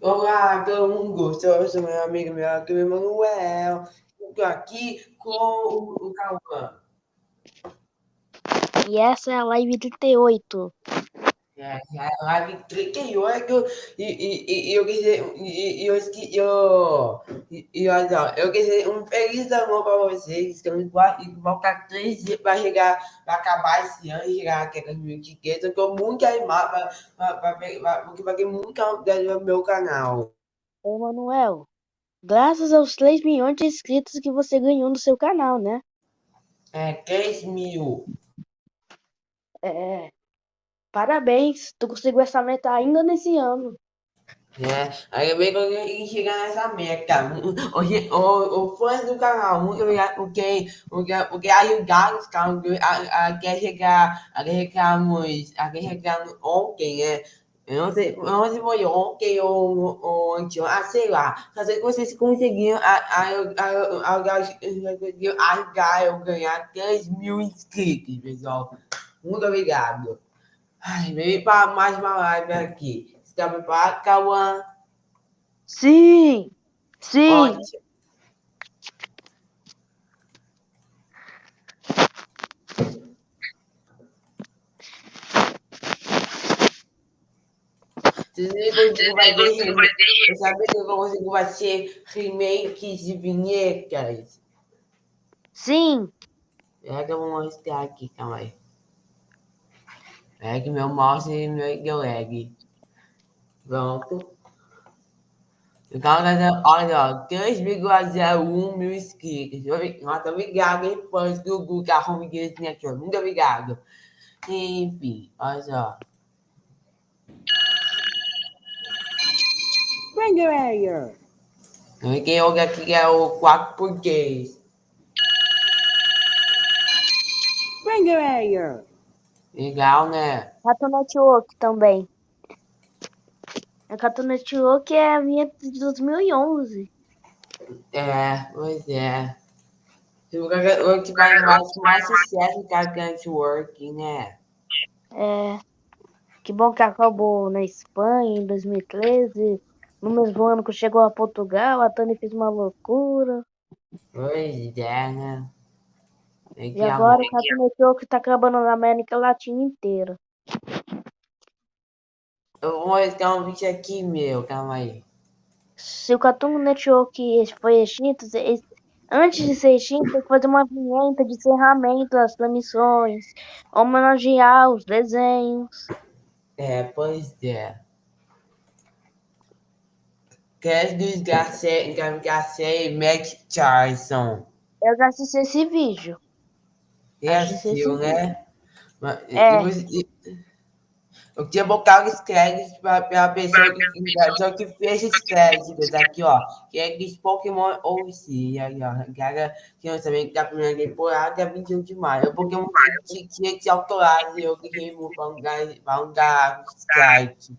Olá, todo mundo gostou? Eu sou meu amigo, meu amigo Emanuel. Estou aqui com o Cauã. E essa é a live 38. É, é a live 38 e, e, e eu quis dizer, e, e eu esqueci, eu, e, e olha, eu quis dizer um feliz amor para vocês, estamos faltar três dias para chegar, para acabar esse ano e chegar aqui em 2015, eu estou muito animado porque vai ter muita novidade no meu canal. Ô, Manuel, graças aos 3 milhões de inscritos que você ganhou no seu canal, né? É, 3 mil. É, parabéns, tu conseguiu essa meta ainda nesse ano. É, ainda bem que eu consegui chegar nessa meta. Hoje, o, o fãs do canal, muito obrigado porque, porque, porque ajudaram os caras a, a, quer chegar, a chegamos, a chegamos ontem, né? Eu não sei, eu não sei se foi ontem ou, ou antes, ah, sei lá. Só sei que vocês conseguiram ajudar eu ganhar 3 mil inscritos, pessoal. Muito obrigado. Ai, vem para mais uma live aqui. Você está preparado, Cauã? Sim, sim. Ótimo. Você vai ver, eu sabia que eu consigo fazer remakes de vinhetas. Sim. É que eu vou mostrar aqui, calma aí. É que meu mouse e meu lag. Pronto. Então, olha, 3,01 mil inscritos. Muito obrigado, hein, fãs do Google Home Games Network. Muito obrigado. Enfim, olha só. Finger Air. Quem olha aqui é o 4 português. Finger Air. Legal, né? Cartoon Network também. A Cartoon Network é a minha de 2011. É, pois é. O que vai mais, mais sucesso que a Network, né? É. Que bom que acabou na Espanha em 2013. No mesmo ano que chegou a Portugal, a Tânia fez uma loucura. Pois é, né? É E agora o Cartoon Network tá acabando na América Latina inteira. Eu vou mostrar um vídeo aqui, meu. Calma aí. Se o Cartoon Network foi extinto, antes de ser extinto, tem que fazer uma vinheta de encerramento das transmissões, homenagear os desenhos. É, pois é. Garcia, Garcia e Mac Charlson. Eu já assisti esse vídeo. É assim, né? É. e e- botado os créditos para a pessoa que, pessoa que fez os créditos aqui, ó. Que é dos Pokémon OC. Aí, ó. Que que eu também da primeira temporada, 21 de maio. O Pokémon tinha, tinha que ser autorado e eu um dar, para um os créditos.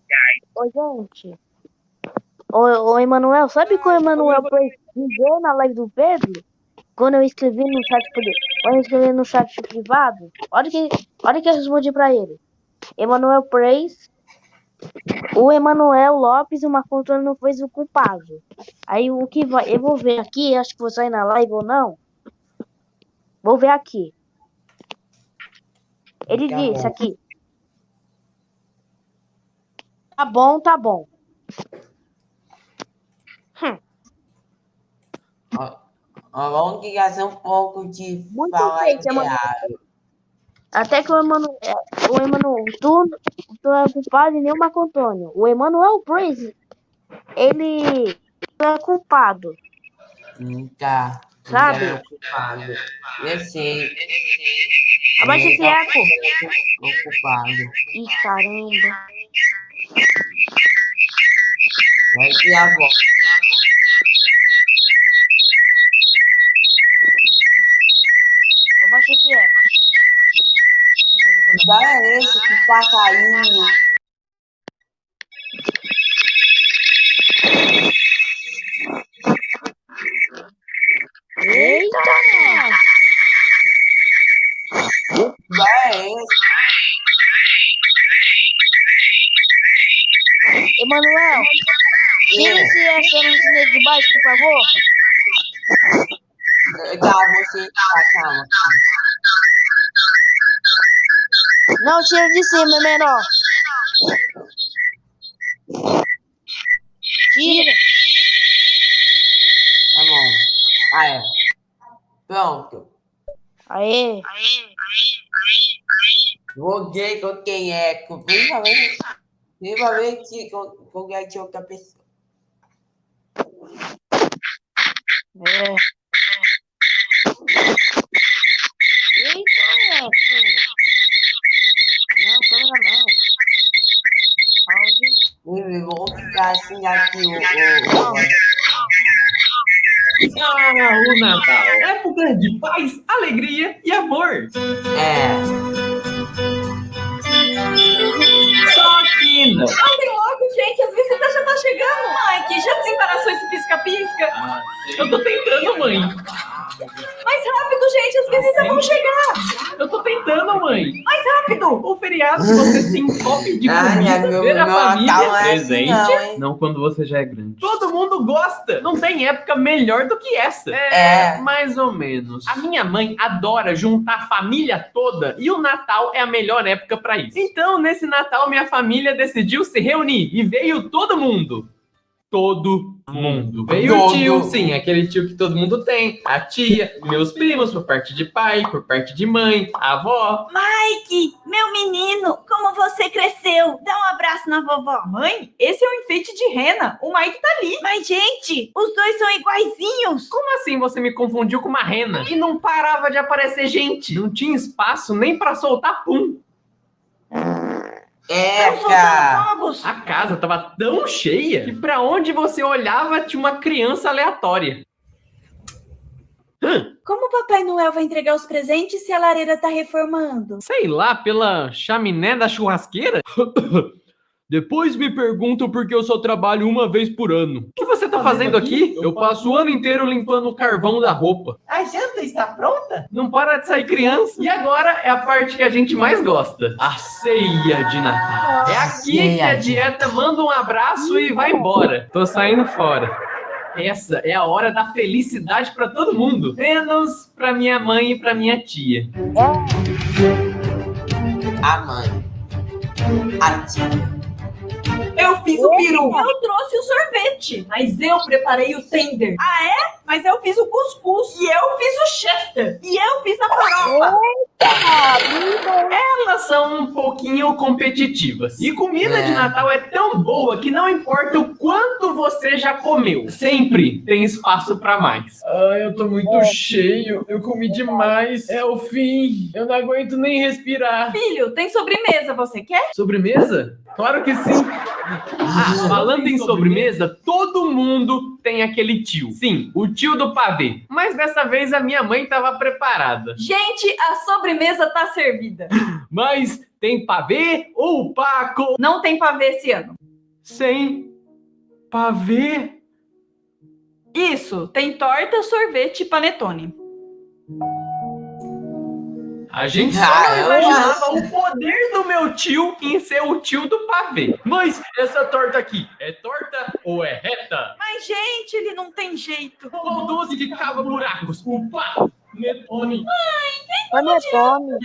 Ô, gente. Ô, ô Emanuel, sabe que o Emanuel foi dizer na live do Pedro? Quando eu escrevi no chat pri- eu escrevi no chat privado, olha que, olha que eu respondi pra ele. Emanuel Preis, o Emanuel Lopes e o Marco Antônio não foi o culpado. Aí o que vai, eu vou ver aqui, acho que vou sair na live ou não. Vou ver aqui. Ele Tá disse bom. aqui. Tá bom, tá bom. Ó, ó, vamos que fazer um pouco de Muito falar bem, Emanuel. Até que o Emanuel, o Emanuel, tu, tu é culpado e nem o Marco Antônio. O Emanuel Praise, ele é culpado. Tá. Sabe? É ocupado. Eu sei. Abaixa esse eco. Ocupado. Ih, caramba. Vai que a voz. Que bar é esse? Que passarinho. Eita! Que bar é esse? Emanuel, Tira esse essa de baixo, por favor. Tá, você. Tá, calma. Não, tira de cima, menor. Tira. Tá bom. Ah, é. Pronto. Aê. Ver com quem é. Principalmente, principalmente com, com quem é outra pessoa. É. Eita, pô. Não, câmera não. Áudio. Assim aqui o. o. Ah, o Natal. Época de paz, alegria e amor. É. Só que não. Andem logo, gente, as visitas já tá chegando. Que já desembaraçou esse pisca-pisca. Eu tô tentando, mãe. Mais rápido, gente, as visitas vão chegar. Eu tô tentando, mãe. Rápido. O feriado você se encobre de Ai, comida, meu, ver meu a família, é assim, presente. não? Não quando você já é grande. Todo mundo gosta. Não tem época melhor do que essa. É. mais ou menos. A minha mãe adora juntar a família toda e o Natal é a melhor época pra isso. Então, nesse Natal, minha família decidiu se reunir e veio todo mundo. Todo mundo. Veio o Todo. tio, sim, aquele tio que todo mundo tem. A tia, meus primos, por parte de pai, por parte de mãe, a avó. Mike, meu menino, como você cresceu. Dá um abraço na vovó. Mãe, esse é o enfeite de rena. O Mike tá ali. Mas, gente, os dois são iguaizinhos. Como assim você me confundiu com uma rena? E não parava de aparecer gente. Não tinha espaço nem pra soltar pum. É, cara. A casa tava tão cheia que pra onde você olhava tinha uma criança aleatória. Hã, Como o Papai Noel vai entregar os presentes se a lareira tá reformando? sei lá, pela chaminé da churrasqueira? Depois me perguntam por que eu só trabalho uma vez por ano. O que você tá fazendo aqui? Eu passo o ano inteiro limpando o carvão da roupa. A janta está pronta? Não para de sair criança. E agora é a parte que a gente mais gosta: a ceia de Natal. É aqui que a dieta manda um abraço e vai embora. Tô saindo fora. Essa é a hora da felicidade pra todo mundo, menos pra minha mãe e pra minha tia. A mãe. A tia. Eu fiz o peru. Eu trouxe o sorvete. Mas eu preparei o tender. Ah, é? Mas eu fiz o cuscuz. E eu fiz o chester. E eu fiz a farofa. Elas são um pouquinho competitivas. E comida de É. Natal é tão boa que não importa o quanto você já comeu, sempre tem espaço pra mais. Ai, eu tô muito cheio. Eu comi demais. É o fim. Eu não aguento nem respirar. Filho, tem sobremesa, você quer? Sobremesa? Claro que sim. Ah, falando em sobremesa, todo mundo tem aquele tio. Sim, o tio do pavê. Mas dessa vez a minha mãe tava preparada. Gente, a sobremesa tá servida. Mas tem pavê ou Paco Não tem pavê esse ano. sem pavê? Isso, tem torta, sorvete e panetone. A gente só Ah, não eu imaginava acho. o poder do meu tio em ser o tio do pavê. Mas essa torta aqui, é torta ou é reta? Mas, gente, ele não tem jeito. Qual doce que cava buracos? O panetone. Panetone.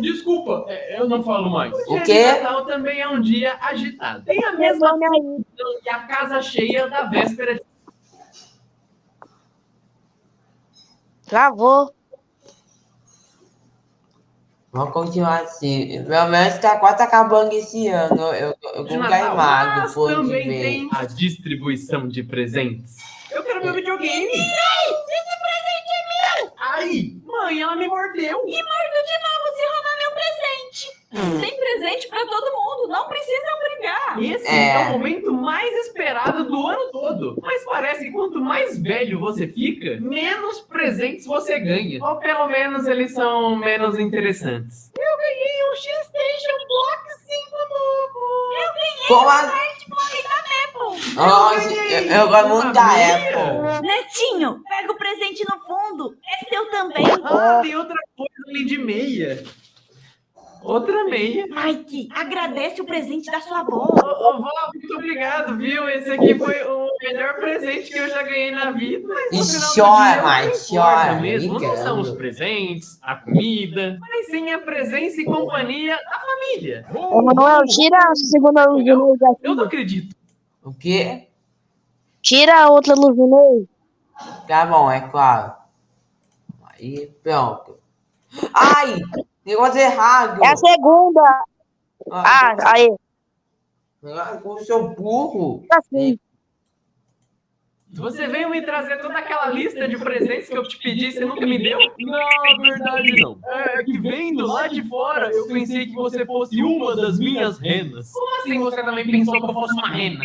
Desculpa, é, eu não falo mais. O quê? de Natal também é um dia agitado. Tem a mesma aí. função que a casa cheia da véspera de Travou. Vamos continuar assim. Pelo menos tá quase acabando esse ano. Eu, eu, Natal. animado Mas por também tem a distribuição de presentes. Eu quero meu videogame. Esse presente é meu. Ai, mãe, ela me mordeu. E mordo de novo se meu presente. Tem presente pra todo mundo, não precisam brigar. Esse É. é. o momento mais esperado do ano todo. Mas parece que quanto mais velho você fica, menos presentes você ganha. Ou pelo menos eles são menos interessantes. Eu ganhei um X-Station Block 5 novo. Eu ganhei Como a... smartphone da Apple. Nossa, eu, eu gosto muito da Apple. Netinho, pega o presente no fundo. É seu também. Ah, tem outra coisa ali de meia. Outra meia. Mike, agradece o presente da sua avó. Ô, ô, vó, muito obrigado, viu? Esse aqui foi um maior presente que eu já ganhei na vida. Mas E chora, o importa chora, mesmo. Não são os presentes, a comida, mas sim a presença e companhia da família. Emanuel, tira a segunda luz do meio Eu não acredito. O quê? Tira a outra luz do meio. Tá bom, é claro. Aí, pronto. Ai! Negócio errado! É a segunda. Ah, aí. Eu sou burro. Assim. Você veio me trazer toda aquela lista de presentes que eu te pedi e você nunca me deu? Não, verdade não. É que vendo lá de fora, eu pensei que você fosse uma das minhas renas. Como assim você também pensou que eu fosse uma rena?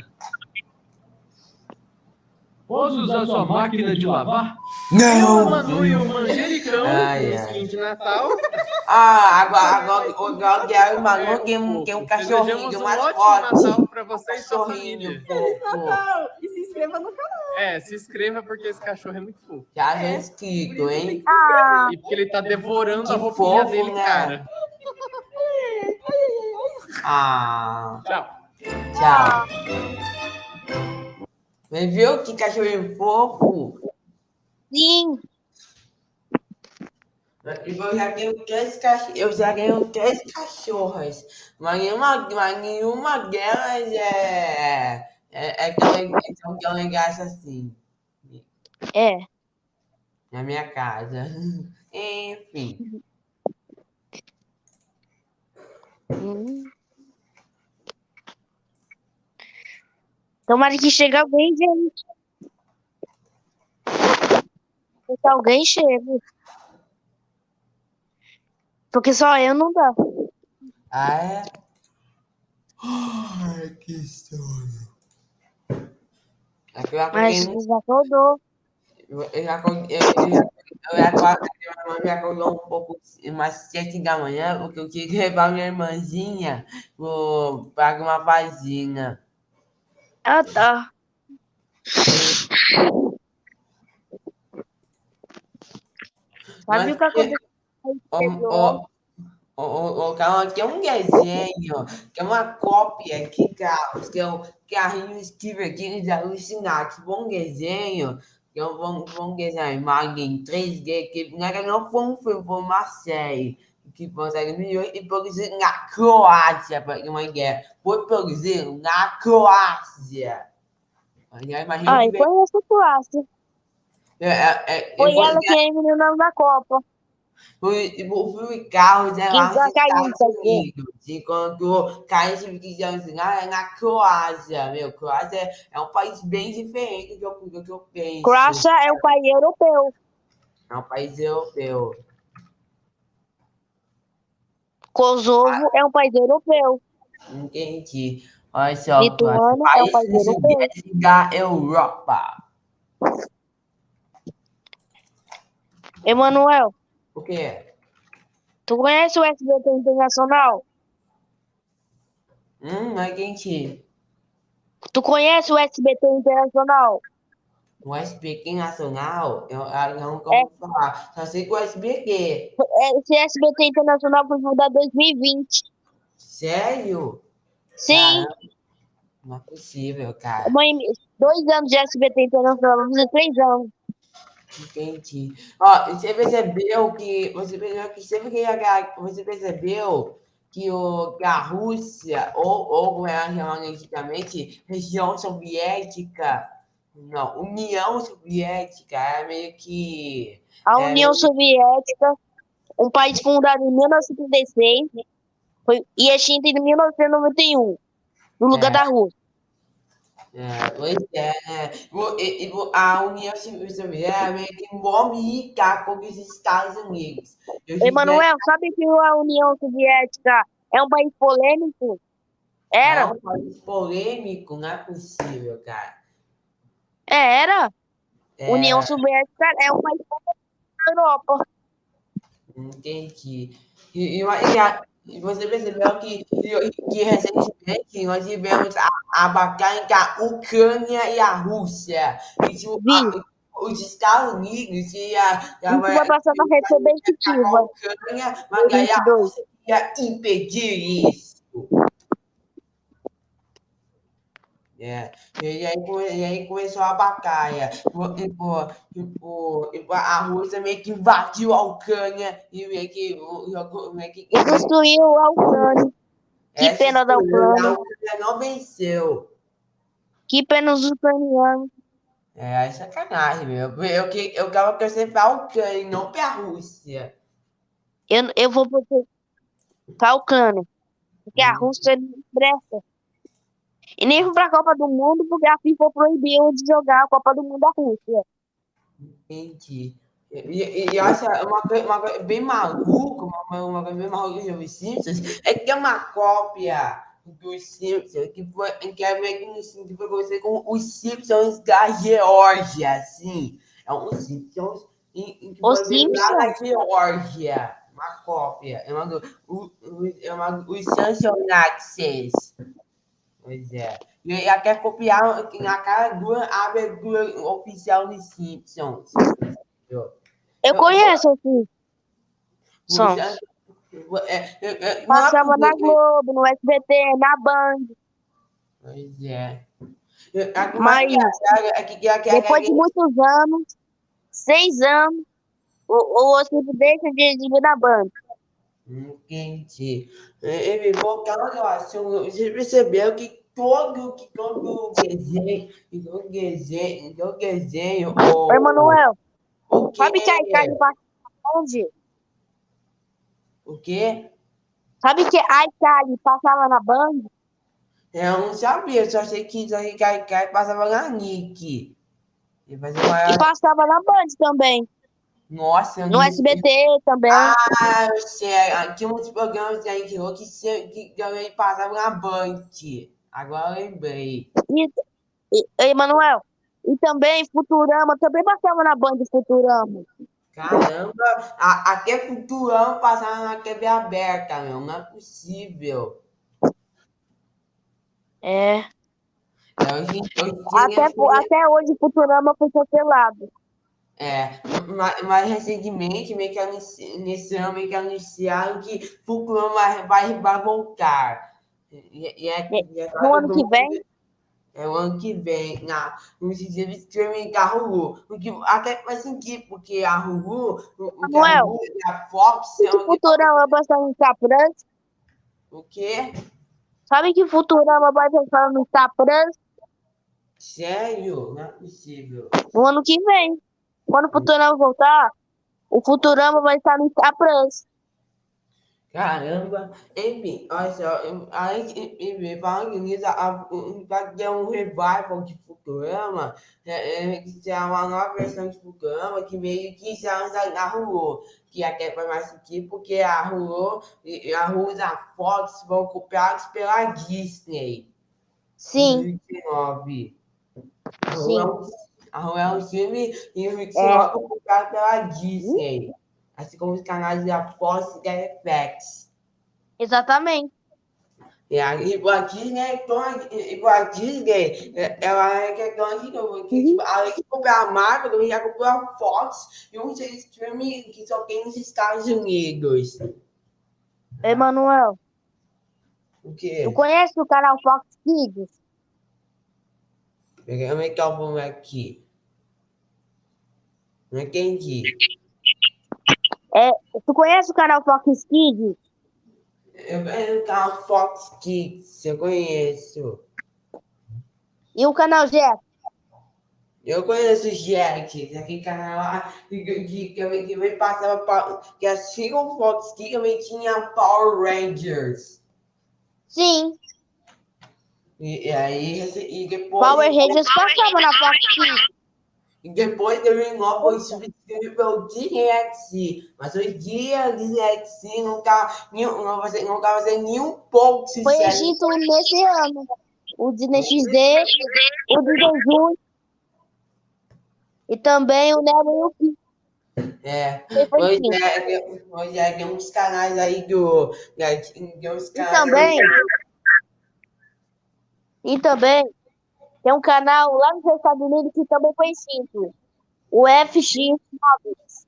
Posso usar sua máquina de lavar? Eu, Não! Manu e o Manjericão, Ai, ai. skin de Natal, Ah, agora, agora, agora eu quero uma que tem, tem um cachorrinho, tem um ótimo fotos. Natal pra você e sua Cachorrinho, família. fofo. E se inscreva no canal. É, se inscreva porque esse cachorro é muito fofo. Já já inscrito, hein? Ah, E porque ele tá devorando Que a roupinha fofo, dele, né? cara. Ah, Tchau. tchau. Mas viu que cachorrinho fofo? sim. Eu já tenho três cachorros, eu já três cachorras, mas nenhuma, mas nenhuma delas é, é, é tão, leg- é tão, tão assim, É. na minha casa. Enfim, Hum. Tomara que chegue alguém, gente. Que alguém chegue. Porque só eu não dá. ah é? Ai, que sono. Aqui eu Mas já acordou. eu, já acordei, eu, já- eu já acordei, minha mãe me acordou um pouco, umas sete da manhã, porque eu queria levar minha irmãzinha para uma vagina. Ah, tá. Sabe o que aconteceu? Ô, ô, ô, ô, ô, Carol, tem um desenho, que é uma cópia aqui, Carlos, que é o Carrinho Steve King alucinar, que bom desenho, que é um bom, bom desenho, imagem em 3D, que verdade não foi um filme, foi uma série, que consegue milhões e produzido na Croácia, para ter uma ideia. Foi produzido na Croácia. Já imagina Ah, que conheço a classe. é, é, é, Foi ela que eliminou da Copa. O, o filme Carros é Que lá nos já Estados? Unidos, enquanto Carros de ensinar é na Croácia, meu. Croácia é um país bem diferente do que eu, do que eu penso. Croácia é um país europeu. É um país europeu. Kosovo é um país europeu. Entendi. Olha só, Lituânia é um país europeu. da Europa. Emanuel, O quê? tu conhece o SBT Internacional? Hum, não entendi. Tu conhece o SBT Internacional? O SBQ Nacional, eu, eu não É. como falar. Só sei que o SBQ. É, Esse SBT Internacional foi fundado em 2020. Sério? Sim, Caramba, Não é possível, cara. mãe, dois anos de SBT Internacional, vamos dizer três anos. Entendi. Ó, você percebeu que você percebeu que sempre que a, você percebeu que, o, que a Rússia, ou, ou antigamente, região soviética, não, União Soviética, é meio que. A É, União Soviética, um país fundado em 1936, foi, e extinto em 1991, no lugar É. da Rússia. É, pois é, né? A União Soviética é meio que um homem rica com os Estados Unidos. E hoje em dia- Emanuel, sabe que a União Soviética é um país polêmico? É Era, um país polêmico, não é possível, cara. É, era. É, União Soviética é um polêmico na Europa. Entendi. E, e, e a- e você percebeu que, que, recentemente nós tivemos a, a batalha entre a Ucrânia e a Rússia. E tipo, a- os Estados Unidos ia, Isso vai passar na rede a. Ucrânia, mas a 22. Rússia ia impedir isso. É. E aí, e aí começou a batalha. Tipo, tipo, tipo, tipo, a Rússia meio que invadiu a Ucrânia e meio que. Meio que destruiu a Ucrânia. Que essa pena da Ucrânia. A Ucrânia não venceu. Que pena os ucranianos. É, é sacanagem, meu. Eu, que- eu quero torcer pra Ucrânia não pra Rússia. Eu, eu vou para a Ucrânia. Porque a Rússia não presta. E nem fui pra Copa do Mundo porque a FIFA proibiu de jogar a Copa do Mundo da Rússia. Entendi. E, e, eu acho uma coisa, uma coisa bem maluca, uma, uma coisa bem maluca os Simpsons, é que é uma cópia dos Simpsons, que, foi, que é meio que no sentido que você com os Simpsons da Geórgia, assim. É um Simpsons em, em que Os foi Simpsons? Geórgia. Uma cópia. É uma, o, o, é uma, os Sansonaxes. Pois é. E ela quer copiar na cara do a abertura oficial dos Simpsons. Eu Eu- conheço assim. Som. É, é, é, Passava na Globo, no SBT, na Band. Pois é. Mas- Depois de muitos anos, seis anos, o, o deixa de exibir na Band. Entendi. Ele voltando ao assunto, você percebeu que todo, que todo desenho, todo desenho, todo desenho, o, Oi, Manuel, o que, sabe que a passa onde? o quê? Sabe que a Icardi passava na Band? Eu não sabia, que só sei que a Kai passava na Nick. E uma... E passava na Band também. Nossa, eu No SBT também. Ah, eu sei. Aqui uns programas que a gente falou que, se- que também passavam na Band. Agora eu lembrei. E, e, e, Manuel, e também Futurama, também passava na Band Futurama. Caramba, a, até Futurama passava na TV aberta, meu. Não é possível. É. É, Hoje, hoje Até, tinha- até hoje Futurama foi cancelado. É, mas recentemente, meio que nesse ano, meio que anunciaram que Futurama vai, vai, voltar. E, e é, e é No ano que vem? É o ano que vem, na, no sistema de streaming da Hulu. O que até faz sentido, porque a Hulu, o, o que a Samuel. Hulu a Fox Sabe que são... Futurama vai passar no Star Plus? O quê? Sabe que Futurama vai passar no Star Plus Sério? Não é possível. no ano que vem? Quando o Futurama voltar, o Futurama vai estar no Star Plus. Caramba, enfim, olha só, enfim, falando nisso, a- vai ter um revival de Futurama, é, é, que é uma nova versão de Futurama, que meio que na Hulu, que até foi mais sentido, porque a Hulu, e- e a Hulu e a Fox vão copiados pela Disney. Sim, 2019. A Hulu Sim. é um- A Hulu é um filme e o 2019 foi copiado pela Disney. Assim como os canais da Fox e da FX. exatamente. E aí, igual a Disney, é tão- igual a Disney, é- ela é que é tão que, que, tipo, além de comprar a Marvel, também já comprou a Fox e um streaming que só tem nos Estados Unidos. Emanuel, O quê? tu conhece o canal Fox Kids? É é o nome aqui? Não entendi. Tu conhece o canal Fox Kids? Eu conheço o canal Fox Kids, eu conheço. E o canal Jet? Eu conheço o Jack, aquele canal lá que, que, que, que, que passava pa- que como o Fox Kids também tinha Power Rangers. Sim, E, e aí, e depois. Power Rangers passava na Fox Kids. E depois terminou foi substituído pelo DXC. Mas hoje em dia, o DXC não tá, nenhum- não vai não tá fazendo nenhum pouco Foi extinto nesse ano. O Disney XD, o Disney Junior e também o Nemo e o. É. Pois é, pois é, tem uns canais aí do. Tem uns E canais. também, e também tem um canal lá nos Estados Unidos que também foi extinto. O FX Movies.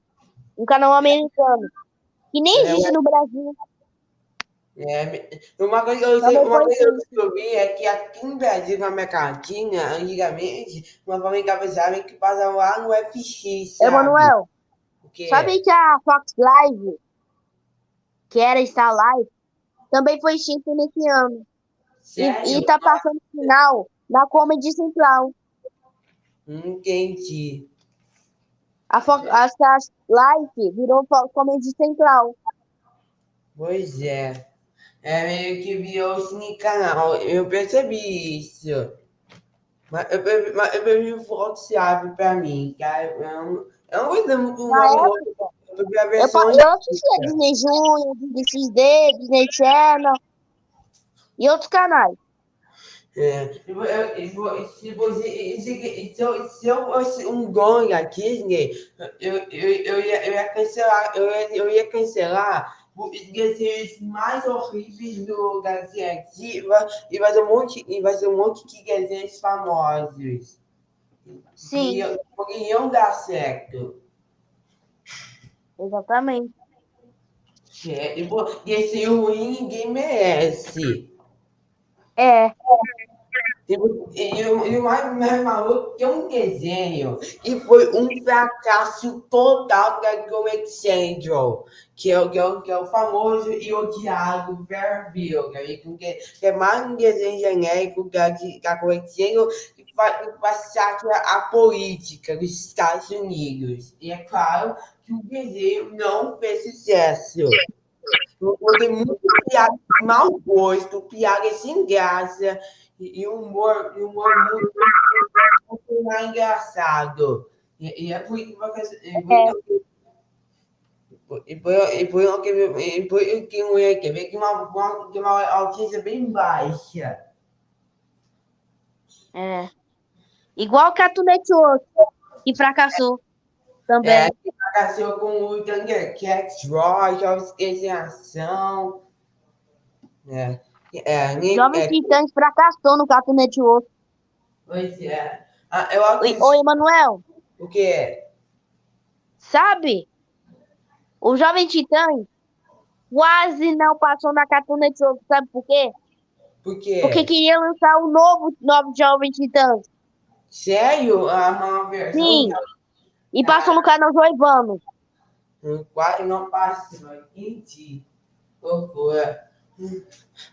Um canal americano. Que nem É, existe no Brasil. É, uma coisa que eu, sei, uma coisa eu descobri é que aqui no Brasil, na Latina, antigamente, uma família cabeçada que passava lá no FX, sabe? Emanuel, sabe que a Fox Live, que era Star Live, também foi extinta nesse ano. E, Sério? e tá passando o final na Comedy Central. Entendi. A Fox a Star Live virou Comedy Central. Pois é. É meio que virou o Cine Canal. Eu percebi isso. Mas eu, mas eu prefiro Fox Live pra mim, cara. Eu eu não gostei muito do época, Eu a eu, assistia Disney Junior, Disney XD, Disney Channel e outros canais. É, se eu- você, se, se fosse um da Disney, eu, eu, eu, ia, eu ia cancelar, eu ia, eu ia cancelar os desenhos mais horríveis do Galaxia Ativa e fazer um monte, e fazer um monte de desenhos famosos. Sim, E eu- porque iam dar certo. exatamente. É, e desenho ruim ninguém merece. É, E, o- e e o mais, maluco que um desenho que foi um fracasso total da Comic Central, que é, que é, que é o famoso e odiado Fairview, que, é- que, é mais um desenho genérico da, da Comic Central que faz, sátira à política dos Estados Unidos. E é claro que o desenho não fez sucesso. Tem muito piada de mau gosto, piada sem graça e, e humor, e humor muito, muito engraçado. E, e é por isso que e por- e por e por que por isso que querer que uma, uma, que uma audiência bem baixa. é. Igual o Cartoon Network, que fracassou também. É, que fracassou com o Thundercats, Raw, Jogos em Ação. É, é, nem, Jovens é, Titãs fracassou no Cartoon Network. pois é. Ah, eu Oi, acredito, oi, Emanuel, o quê? sabe? O Jovem Titãs quase não passou na Cartoon Network, sabe por quê? Por quê? Porque queria lançar o novo, novo Jovem Titãs. Sério? A uma versão Sim. E passou no canal Joivano. No quadro não passou, entendi. Loucura.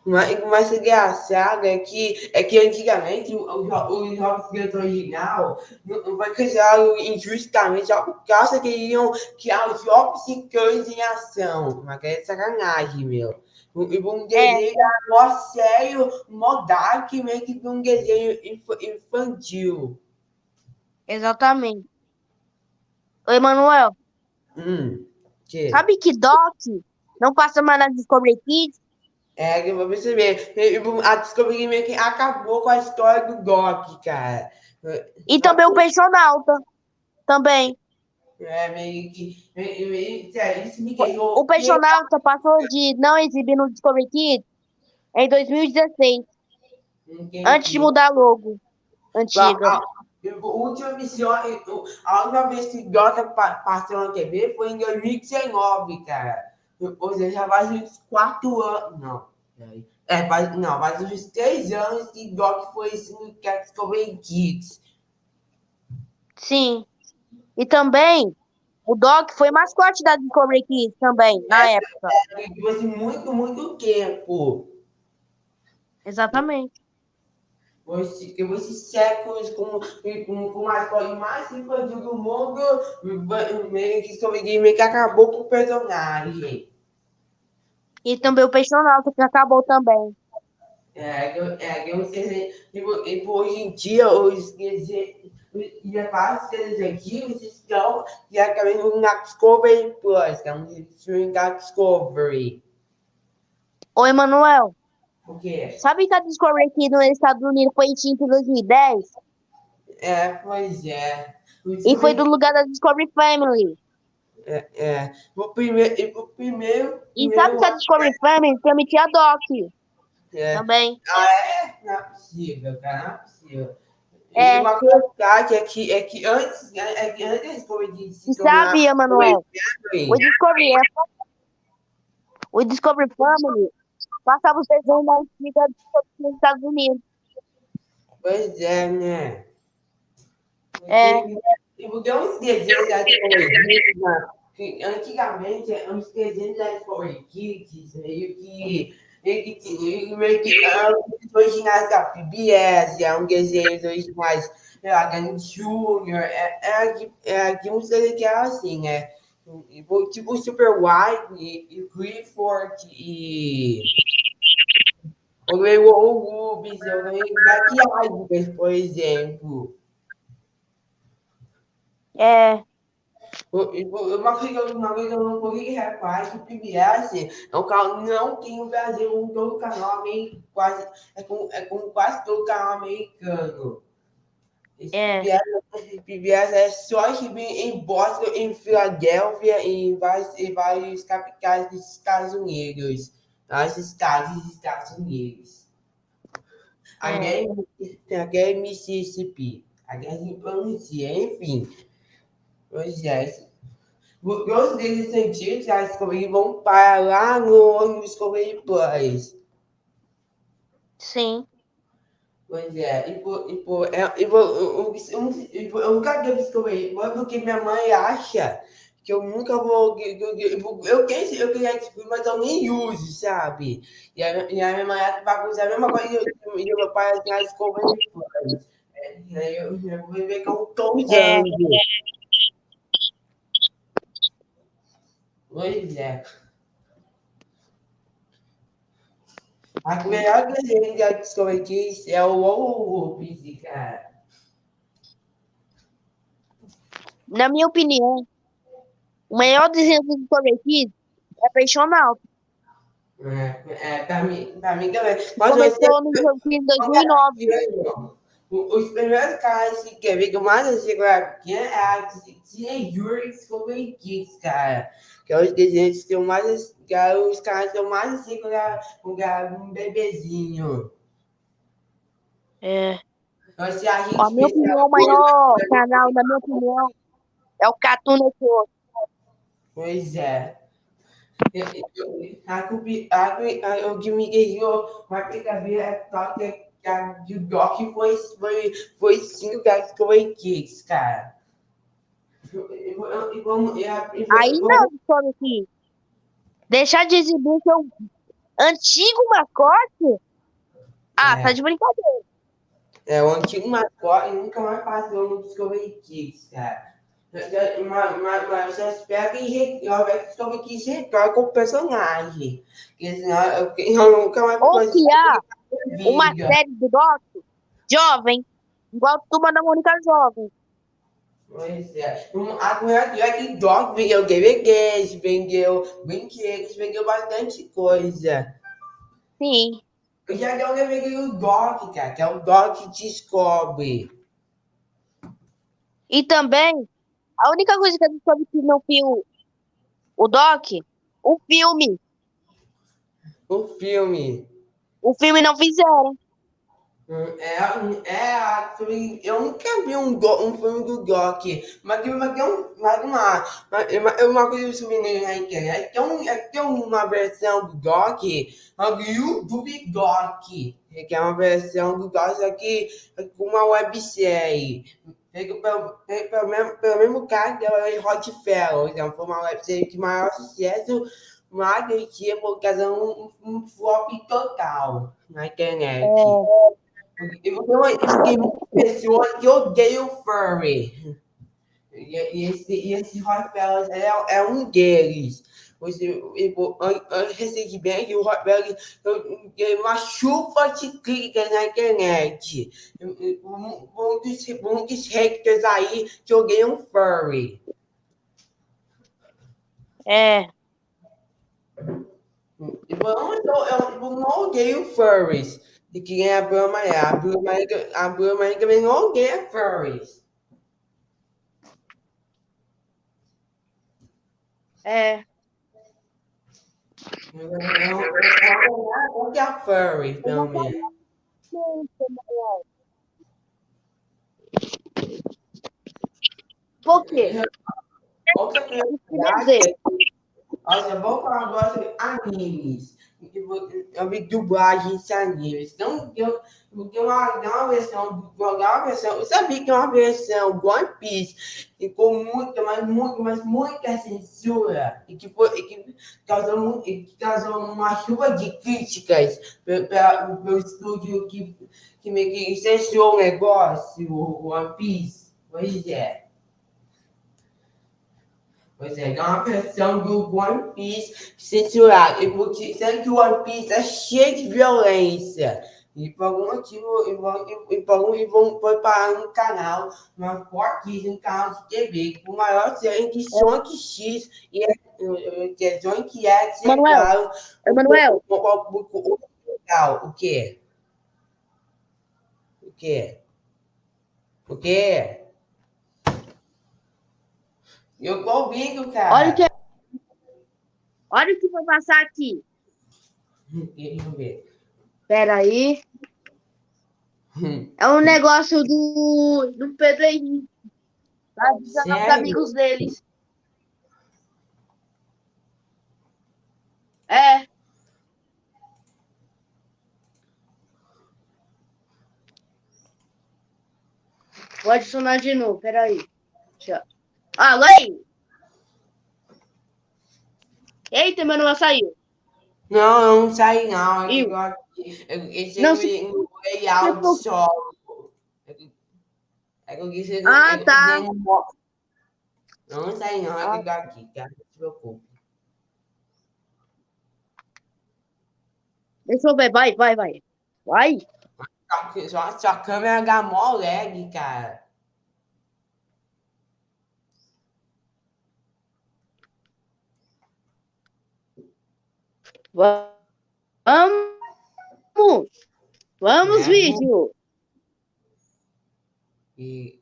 Mas, mas o engraçado é que, é que antigamente o, o, jo- o jogos original não foi cancelado injustamente só por causa que iam criar os jogos de cães em ação. Mas que é sacanagem, meu. E um desenho era mó sério, mó dark, meio que um desenho inf- infantil. Exatamente. Oi, Emanuel, Hum, que? sabe que Doc não passa mais na Discovery Kids? É, que eu vou perceber. A Discovery meio que acabou com a história do Doc, cara. E também o Peixonauta. Também. É meio que. meio- meio- sério, Isso me deixou. O Peixonauta passou de não exibir no Discovery Kids em 2016, Entendi. antes de mudar logo antiga. A, última missão, a última vez que Doc pa- passou na TV foi em 2019, cara. Ou seja, já faz uns quatro anos. Não, peraí. É, faz, não, faz uns três anos que Doc foi que a Discovery Kids. Sim. E também o Doc foi mascote da Discovery Kids também, na época. Depois de muito, muito tempo. Exatamente. Que esses séculos com, com, com a escola mais infantil do mundo, meio que meio que acabou com o personagem. E também o Peixonauta que acabou também. É, é, que eu sei se- tipo, tipo, hoje em dia, os aqui, eles estão diretamente na Discovery Plus, que é um streaming da Discovery. Ô, Emanuel, O quê? sabe que a Discovery aqui nos Estados Unidos foi extinta em 2010? É, pois é. E foi do lugar da Discovery Family. É, é. O primeiro, e o primeiro, E primeiro sabe que a Discovery Family transmitia a Doc é, também. Não é possível, cara, não é possível. É. E uma curiosidade é que, é que antes, é que antes da Discovery se E tornar sabe, Emanuel, o Discovery, o Discovery Family Passava os desenhos da antiga dos Estados Unidos. Pois é, né? É. Porque uns desenhos da Discovery que antigamente, uns desenhos da Discovery Kids, meio que meio que, originais da PBS, eram desenhos originais da Gang Junior, era de, era de uns desenhos que eram assim, né? Tipo Super White e, e Clifford e o Rubens, eu ganhei maquiagem, por exemplo. É. Uma coisa, uma coisa que eu não consegui reparar que o PBS é um canal, não tem no Brasil, um todo canal meio quase, é como, é como quase todo canal americano. Esse É. PBS, PBS é só exibir em Boston, em Filadélfia e em vários, em vários capitais dos Estados Unidos. Vários estados dos Estados Unidos. É. Tem aqui em Mississippi. Aqui assim pronuncia, enfim. Pois é. Os deles sentidos, a Discovery vão para lá no, Discovery Plus. Sim. Pois é, e por, e por, é, e por, eu, eu, eu, eu nunca devo Discovery Plus porque minha mãe acha que eu nunca vou. que- que- que- Eu, quero, eu queria Discovery, mas eu nem uso, sabe? E a, e a minha mãe que fazer a mesma coisa e o meu pai assim, a Plus. É, e aí eu, eu vou ver que eu tô usando. É. Pois é. A melhor desenho da Discovery Kids é o Wolf, cara. Na minha opinião, o melhor desenho do Kids é Peixonal. É, é, pra mim, pra mim também. Mas Começou no jogo em 2009. os primeiros caras que quer ver que eu mais assisti quando era pequena é a Tia Yuri Discovery Kids, cara. Que é os desenhos que eu mais que é os caras que eu mais quando era, era um bebezinho. É. Eu assisti a A minha opinião, o maior canal, na minha opinião, é o Cartoon Network. Pois é. Eu- eu- A cupi- a cu- a- o que é que a que o Doc foi, foi, foi cinco das Discovery Kids, cara. Aí não, Discovery Kids. Deixar de exibir seu antigo mascote? Ah, É. tá de brincadeira. É, o antigo mascote nunca mais passou no Discovery Kids, cara. Mas, mas, mas eu espero que re- eu espero que o retorne com o personagem. Porque senão eu, eu nunca mais Ou vou criar assistir uma série do Doc jovem, igual Turma da Mônica Jovem. Pois é. A coisa é que Doc vendeu DVDs, vendeu brinquedos, vendeu bastante coisa. Sim. Eu já um DVD do Doc, cara, que é o Doc Descobre. E também, a única coisa que a Discovery Kids não viu o Doc, o filme. O filme. O filme não fizeram. Hum, É, é eu nunca vi um, um filme do Doc, mas tem mas tem um, mas uma, mas uma coisa que eu descobri na internet, tem, um, é, tem uma versão do Doc, é do YouTube Doc, que é uma versão do Doc, só que é com uma websérie. Feito pelo, pelo, mesmo, pelo mesmo cara que Hot Fellows, então foi uma websérie de maior sucesso, mas que tinha por causa um, um, um flop total na internet. E eu- Tem muitas pessoas que odeiam furry. E, e esse, e esse Hot Fellas é, é um deles. Você, eu, an- an- recentemente, o deu uma chuva de críticas na internet. Mu- Muitos, muitos haters aí que odeiam furry. É. Eu não, eu, eu não odeio furries. E quem é a Brahma é. A Brahma, a Brahma também não odeia furries. É. Eu não eu não que a furry, menos. Por quê? Outra Quer curiosidade Olha, vou falar agora sobre animes. Eu vi dublagens animes. Então, eu, porque uma, uma versão, uma versão, eu sabia que é uma versão One Piece e com muita, mas muito, mas muita censura e que, foi, e que, causou, e que causou uma chuva de críticas pelo estúdio que, que que censurou o negócio, o One Piece. Pois é. Pois é, uma versão do One Piece censurado. E porque, sendo que o One Piece é cheio de violência. E por algum motivo, e vão, e, por algum, e vão, foi parar um canal, uma fortíssimo canal de TV, com o maior série de Sonic X e é, que é Sonic X, é Manuel. Manuel. O, o, o, o, o, o quê? O quê? O quê? Eu tô ouvindo, cara. Olha o que, olha o que vai passar aqui. Deixa eu ver. Pera aí. É um negócio do, do Pedro Henrique. Tá avisando os amigos deles. É. Vou adicionar de novo, peraí. Alô aí! Eita, meu nome saiu. Não, eu não saí, não. É Eu? eu. Eu Não, não, se- layout se- só. É que é eu quis Ah, é tá. Não, não saí, não. É que eu tô aqui, cara. Não se preocupe. Deixa eu ver, vai, vai, vai. Vai. Só que- Só, só a câmera dá mó lag, cara. Vamos! Vamos, É, vídeo! E.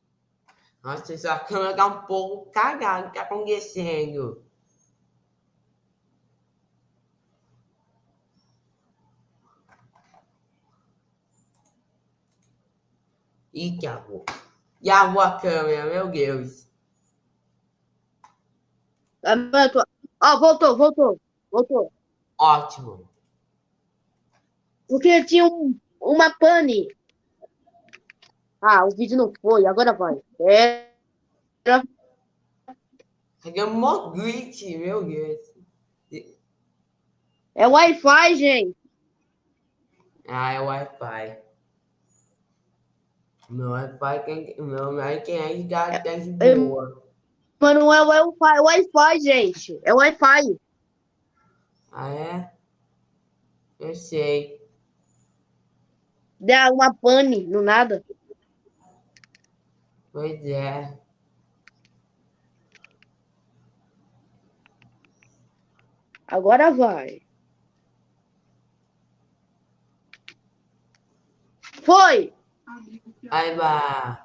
Nossa, só a câmera tá um pouco cagada. O que tá acontecendo? Ih, travou. Travou a câmera, meu Deus. Ah, Ó, voltou, voltou, voltou. Ótimo. Porque tinha um, uma pane. Ah, o vídeo não foi, agora vai. É, um mó glitch, meu Deus. é Wi-Fi, gente. Ah, é Wi-Fi. Meu Wi-Fi, tem- meu internet dá tá de é- boa. Mas não é Wi-Fi, é Wi-Fi, gente. É Wi-Fi. Ah, é? Eu sei. Dá uma pane, no nada. Pois é. Agora vai. Foi! Aí vai.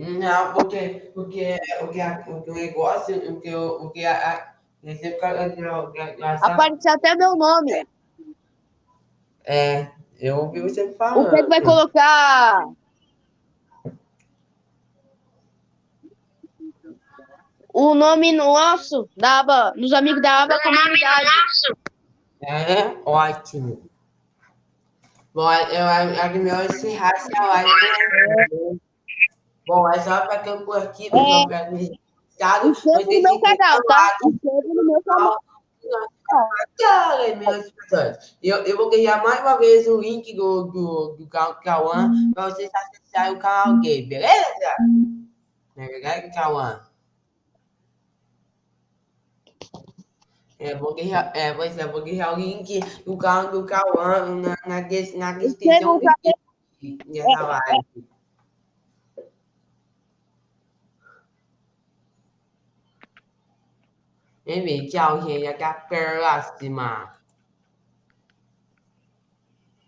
Não, porque, porque, porque, a- porque o negócio, porque, o- porque a, a, esse cara- a- a- Apareceu até meu nome. É, eu ouvi você O falando. Pedro vai colocar. O nome nosso da aba, nos amigos da aba comunidade. É, ótimo. Bom, eu acho melhor encerrar essa live. Bom, é só para que eu por aqui, É. pessoal, para mim. Inscreva no meu canal, tá? Inscreva no meu canal. Eu, eu vou criar mais uma vez o link do, do, do Ca- Cauã para vocês acessarem o canal gay, beleza? Não é verdade, Cauã? É, vou criar, é, pois é, vou criar o link do canal do Cauã na, na, des- na descrição dessa live. Enfim, tchau, gente. Até a próxima.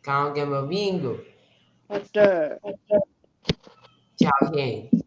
Calma que é meu ouvindo? Até. Tchau, gente.